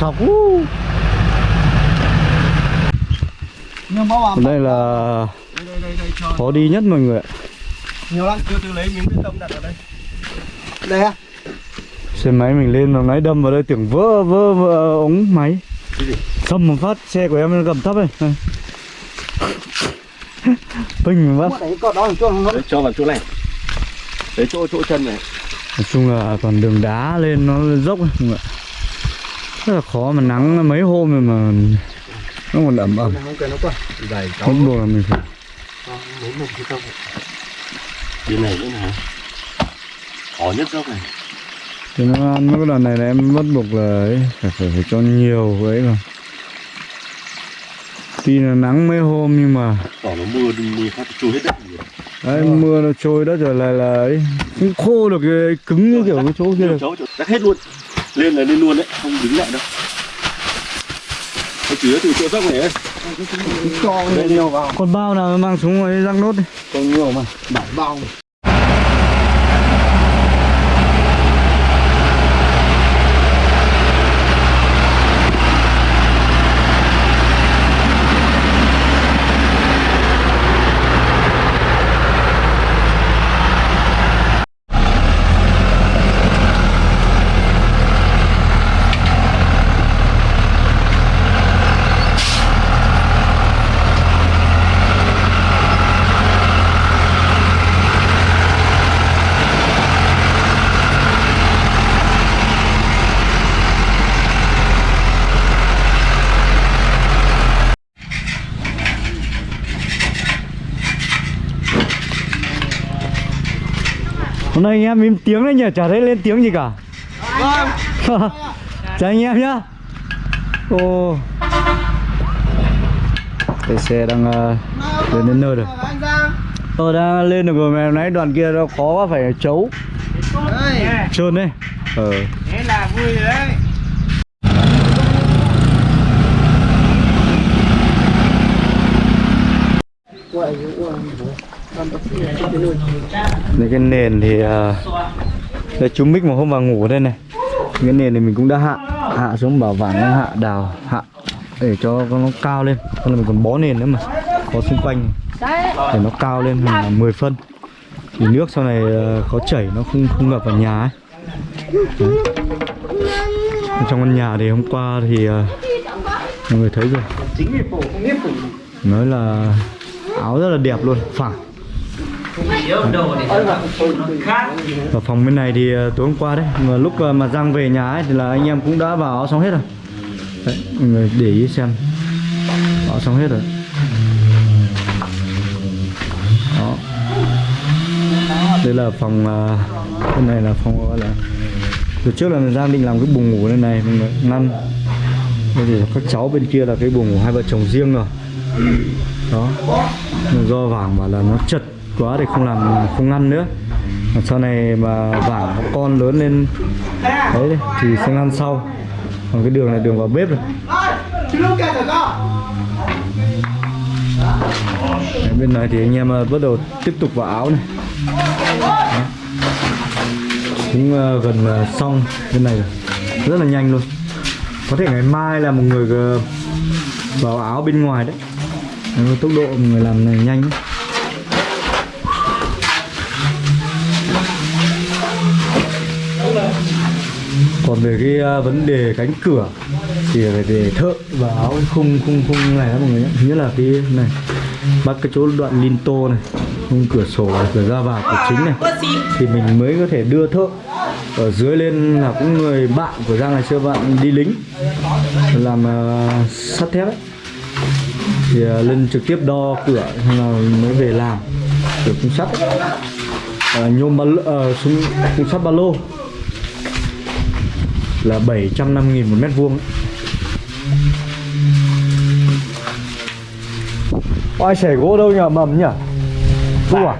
sọc đây là đây đây đây, đây cho khó đi nhất mọi người ạ. Nhiều lắm từ từ lấy miếng bê tông đặt ở đây. Đây à xe máy mình lên mà máy đâm vào đây tưởng vỡ vỡ, vỡ ống máy. Xâm một phát xe của em nó gầm thấp này. Pinh một phát cho vào chỗ này. Đấy chỗ chỗ chân này. Nói chung là còn đường đá lên nó dốc người ạ. Rất là khó mà nắng mấy hôm rồi mà nó còn ẩm. Ẩm không bắt buộc là mình phải. Tông bên này nữa hả khó nhất dốc này. Thì nó ăn mấy cái đoạn này là em bắt buộc là ấy, phải, phải, phải cho nhiều ấy mà. Tuy là nắng mấy hôm nhưng mà tỏ nó mưa mưa phát trôi hết đất rồi. đấy, mưa nó trôi đất rồi là là ấy không khô được cái cứng như kiểu cái chỗ kia. Được đắt hết luôn lên là lên luôn đấy không đứng lại đâu. Nó chỉ từ chỗ dốc này ấy. Cho nhiều vào. Con bao nào mang xuống ngoài răng nốt đi. Còn nhiều mà. Bảy bao hôm nay anh em im tiếng đấy nhỉ? Chả thấy lên tiếng gì cả. Vâng. Chào anh em nhá. Ô. Cái xe đang uh, lên đến nơi rồi. Tôi đang lên được rồi mà hôm nãy đoạn kia nó khó quá phải chấu. Trơn đấy. Ờ. Thế là vui rồi đấy đây cái nền thì uh, đây chú mic mà hôm vào ngủ đây này. Cái nền thì mình cũng đã hạ hạ xuống bảo vàng nó hạ đào hạ để cho nó cao lên. Còn là mình còn bó nền nữa mà có xung quanh. Để nó cao lên là 10 phân. Thì nước sau này à, có chảy nó không không ngập vào nhà ấy. Đấy. trong căn nhà thì hôm qua thì uh, mọi người thấy rồi. Nói là áo rất là đẹp luôn phẳng ở phòng bên này thì ờ, tối hôm qua đấy mà lúc ờ, mà Giang về nhà ấy thì là anh em cũng đã vào áo xong hết rồi. Đấy, mọi người để ý xem. Áo xong hết rồi. Đó. Đây là phòng ờ, bên này là phòng gọi là từ trước là Giang định làm cái buồng ngủ bên này mọi người ngăn. Bây giờ các cháu bên kia là cái buồng ngủ hai vợ chồng riêng rồi. Đó. Do vàng bảo là nó chật quá thì không làm không ăn nữa. Mà sau này mà vả con lớn lên đấy thì sẽ ăn sau. Còn cái đường này đường vào bếp rồi đấy, bên này thì anh em ờ, bắt đầu tiếp tục vào áo này. Đấy. cũng ờ, gần ờ, xong bên này rồi. Rất là nhanh luôn. Có thể ngày mai là một người vào áo bên ngoài đấy. Tốc độ người làm này nhanh đấy. Còn về cái à, vấn đề cánh cửa thì phải về thợ và áo khung khung khung này đó mọi người nhé. Nhất là cái này bắt cái chỗ đoạn linto này khung cửa sổ này, cửa ra vào cửa chính này. Thì mình mới có thể đưa thợ ở dưới lên là cũng người bạn của Giang ngày xưa bạn đi lính làm uh, sắt thép ấy. thì uh, lên trực tiếp đo cửa xong là mới về làm cửa khung sắt uh, nhôm ba uh, súng khung sắt ba lô là 705 nghìn một mét vuông. Ai xẻ gỗ đâu nhỉ? Mầm nhỉ? Tu à?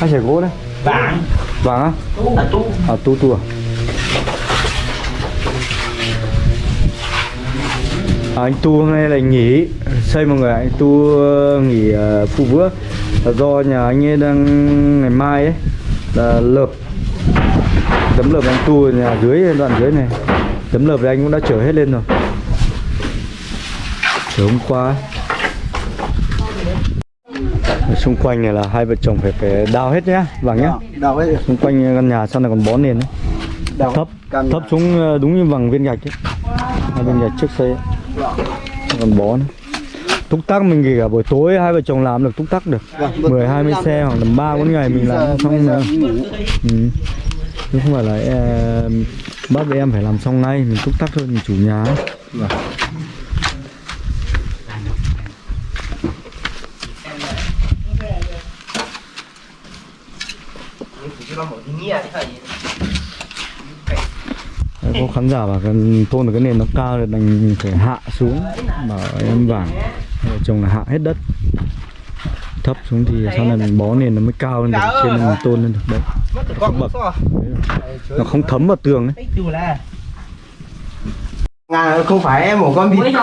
Ai xẻ gỗ đấy? Vàng. Vàng á? Là tu à tu tu à? À, anh Tu hôm nay là nghỉ. Xây mọi người anh Tu ờ, nghỉ uh, phụ bữa là do nhà anh ấy đang ngày mai ấy là lợp tấm lợp anh Tu nhà dưới đoạn dưới này. Tấm lợp anh cũng đã chở hết lên rồi. Chở hôm qua. Ở xung quanh này là hai vợ chồng phải phải đào hết nhá vàng nhá. Đào ấy xung quanh căn nhà sau này còn bó nền đấy. Đào thấp thấp xuống ờ, đúng như bằng viên gạch ấy. Hai viên gạch trước xây ấy. còn bó nữa túc tắc mình kể cả buổi tối hai vợ chồng làm được túc tắc được. Vâng, 10 20 xe hoặc là ba bốn ngày mình làm xong ừ chứ không phải là em, bác em phải làm xong ngay mình túc tắc thôi mình chủ nhà. Vâng. Đấy, có khán giả bảo thôn ở cái nền nó cao thì đành phải hạ xuống bảo em vàng chồng là hạ hết đất thấp xuống thì sau này mình bó nền nó mới cao lên được trên mình tôn lên được. Đấy Con bậc. nó không thấm vào tường ấy. Ngà không phải em một con vịt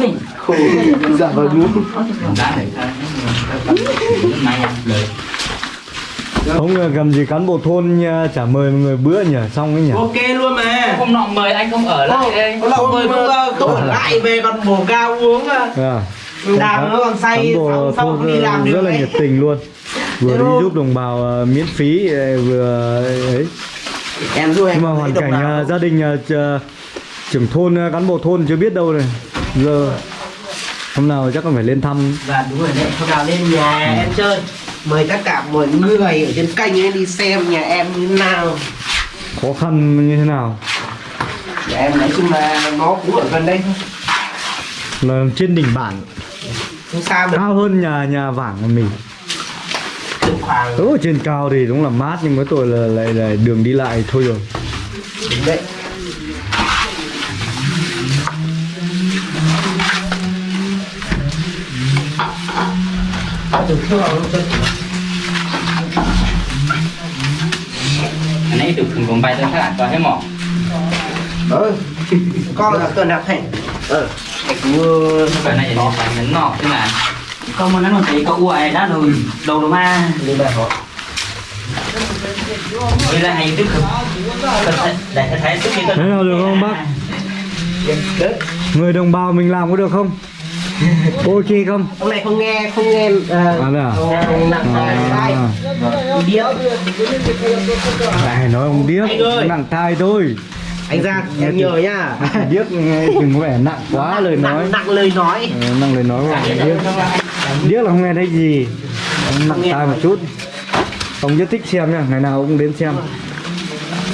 hình khổ Dạ vào đúng không ờ, cầm gì cán bộ thôn nha, chả mời một người bữa nhỉ? Xong ấy nhỉ? Ok luôn mà. Hôm nọ mời anh không ở lại đây. không mời cũng uh, tôi ở lại. về còn bổ cao uống uh, à, đàm nó còn say thôn không đi làm ờ, được rất là nhiệt tình luôn. Vừa đi giúp đồng bào ờ, miễn phí ờ, vừa ấy. Em giúp em nhưng mà hoàn cảnh nào. ờ, gia đình ờ, trưởng thôn ờ, cán bộ thôn chưa biết đâu này. Giờ hôm nào chắc còn phải lên thăm. Và đúng rồi đấy hôm nào lên nhà em chơi. Mời tất cả mọi người ở trên kênh ấy đi xem nhà em như thế nào. Khó khăn như thế nào? Nhà em nói chung là nó cũng ở gần đây thôi. Là trên đỉnh bản không xa được. Cao hơn nhà nhà vàng của mình. Khoảng ở trên cao thì đúng là mát nhưng với tôi là lại là đường đi lại thôi rồi. Đúng đấy. Anh ấy được thường cùng bay tới các bạn có hết mỏ. Ừ con là tuần nào thành. Ừ như Cái này thì phải nhấn nọ tức là Không mà nó thấy có uại đã rồi. Đầu đồ ma như vậy họ Với lại hay tức Để thấy thấy tức như thế nào được không bác? Người đồng bào mình làm có được không? Ok không? Ông này không nghe không nghe uh, à đây à? nặng tai tai à, điếc này nói ông điếc nặng tai thôi anh Giang em nhờ nhá. Điếc nghe đừng có vẻ nặng quá lời nói. nặng, nặng lời nói. Ờ, nặng lời nói của điếc điếc là không nghe thấy gì. Ông nặng tai một chút. Ông rất thích xem nha ngày nào cũng đến xem.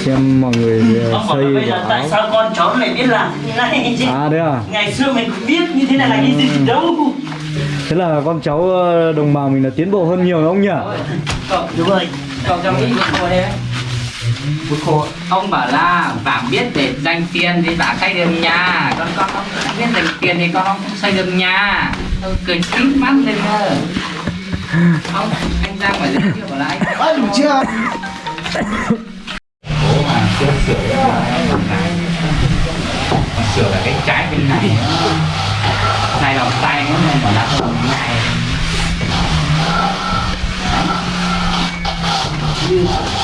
Xem mọi người ờ, xây bây giờ tại áo. sao con cháu lại biết làm như này? Chứ à đấy à? Ngày xưa mình cũng biết như thế này là cái gì đâu. Thế là con cháu ờ, đồng bào mình là tiến bộ hơn nhiều ông nhỉ? Cậu đúng rồi. Cậu trong của cô đây Bút khô Ông bảo là bạn biết để dành tiền thì bạn xây được nhà. Con con không biết dành tiền thì con không xây được nhà. Tôi cười tít mắt lên cơ. Ông, anh Giang phải giới thiệu bảo là anh ơi đủ chưa? Bố mà chưa sửa sửa cả cái trái bên này. Này lòng tay nó nên bảo là không này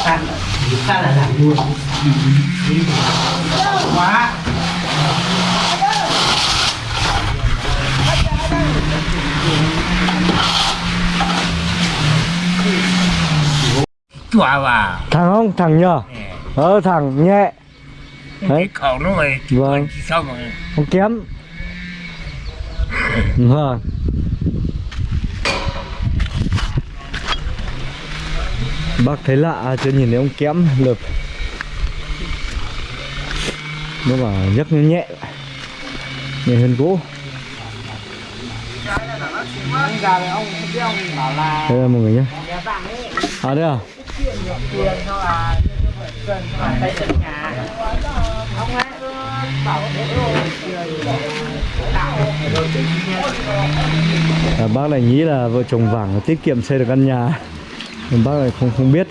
tan ta là làm luôn quá. Chua vào thằng không? Thằng nhờ? Ờ thằng nhẹ. Đấy. khẩu nó rồi vâng. sao mà không kém. Vâng bác thấy lạ chưa nhìn thấy ông kém lợp. Nó mà nhấc nó nhẹ nhẹ hơn gỗ đây là mọi người nhé à đây à? À, bác này nghĩ là vợ chồng vàng tiết kiệm xây được căn nhà nhưng bác lại không không biết.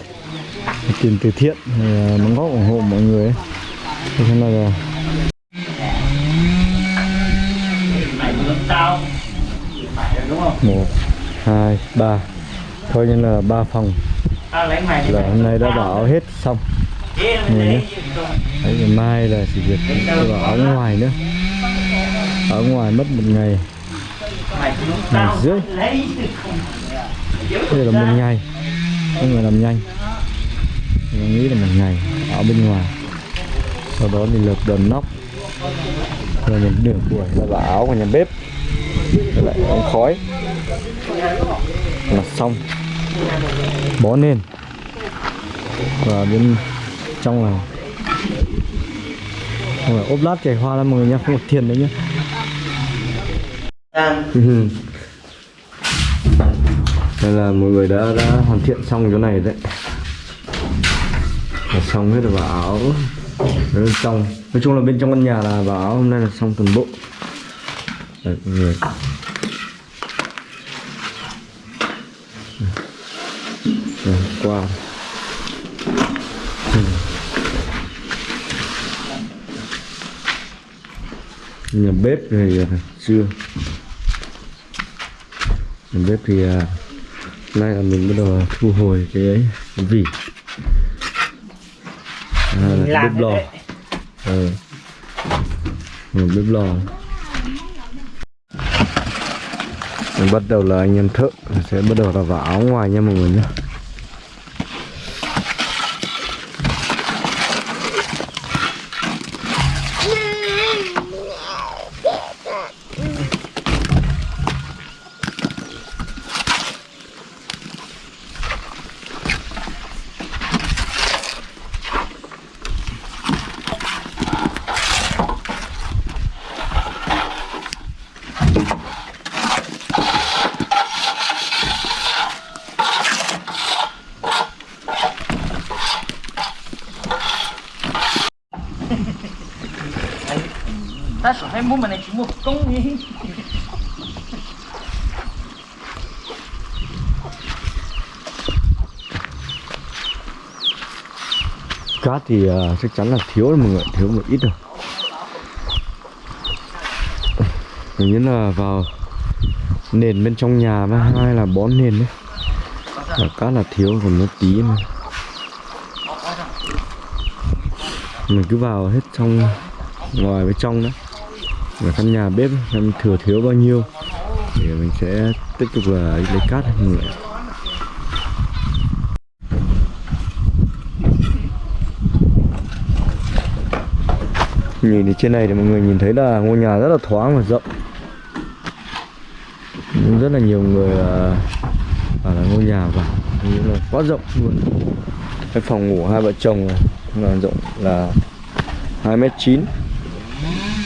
Tiền từ thiện à, đóng góp ủng hộ mọi người ấy. Thế là một, hai, ba. Coi như là ba phòng. Là hôm nay đã bảo hết xong. Nhìn nhé. Đấy, ngày mai là chỉ việc vào áo ngoài nữa. Ở ngoài mất một ngày. Ngày rưỡi. Đây là một ngày có người làm nhanh. Mình nghĩ là một ngày áo bên ngoài. Sau đó thì lợp đòn nóc. Rồi mình nửa buổi là vào áo của nhà bếp. Rồi lại ống khói. Là xong. Bó lên và bên trong là không phải ốp lát chảy hoa lắm mọi người nhá không có tiền đấy nhá Ừ. đây là mọi người đã đã hoàn thiện xong chỗ này đấy. Là xong hết rồi vào áo. Bên trong nói chung là bên trong căn nhà là vào áo hôm nay là xong toàn bộ. Đấy, mọi người. Đấy, qua. Nhà bếp thì à, chưa. Nhà bếp thì à, nay là mình bắt đầu thu hồi cái ấy cái vỉ. À, là bếp lò. ờ. Ừ. bếp lò. Mình bắt đầu là anh em thợ sẽ bắt đầu là vào áo ngoài nha mọi người nhé ta mua mà này chỉ một công đi. Cá thì uh, chắc chắn là thiếu rồi mọi người thiếu một ít rồi mình như là vào nền bên trong nhà và hai là bón nền đấy. Là cá là thiếu còn nó tí mà. Mình cứ vào hết trong ngoài với trong đấy và căn nhà bếp xem thừa thiếu bao nhiêu? Thì mình sẽ tiếp tục là lấy cát mọi người nhìn thì trên này thì mọi người nhìn thấy là ngôi nhà rất là thoáng và rộng. Rất là nhiều người ở bảo là ngôi nhà vào như là quá rộng luôn. Cái phòng ngủ hai vợ chồng này là rộng là hai mét chín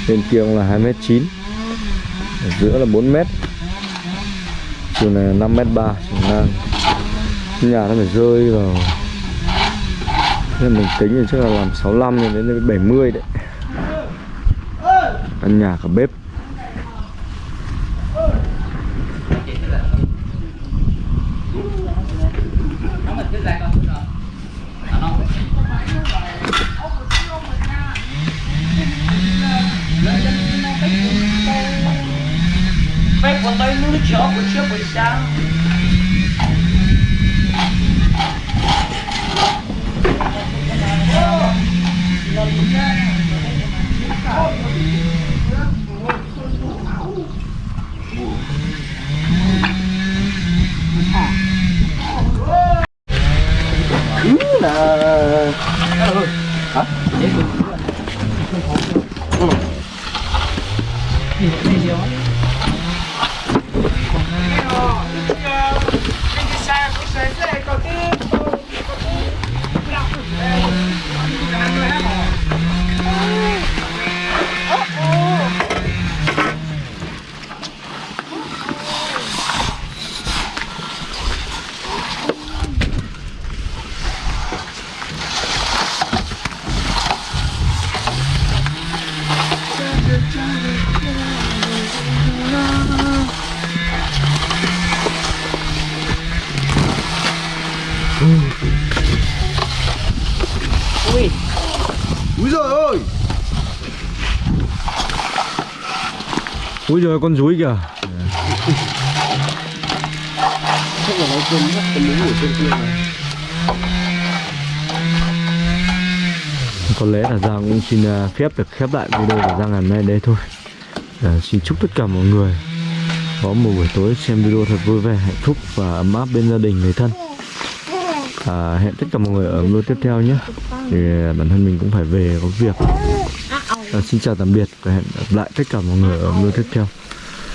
bên kia cũng là 2 m 9 ở giữa là 4 m chiều này là 5 m 3 chiều ngang. Nhà nó phải rơi vào. Nên mình tính thì chắc là làm 65 cho đến 70 đấy. Căn nhà cả bếp. Úi giời con rúi kìa. Chắc là nó cơm mất cơm miếng ở trên kia này có lẽ là Giang cũng xin à, phép được khép lại video của Giang ngày hôm nay đấy thôi. À, Xin chúc tất cả mọi người có một buổi tối xem video thật vui vẻ, hạnh phúc và ấm áp bên gia đình người thân. À, Hẹn tất cả mọi người ở video tiếp theo nhé. Thì à, bản thân mình cũng phải về có việc. Ờ, xin chào tạm biệt và hẹn gặp lại tất cả mọi người ở video tiếp theo.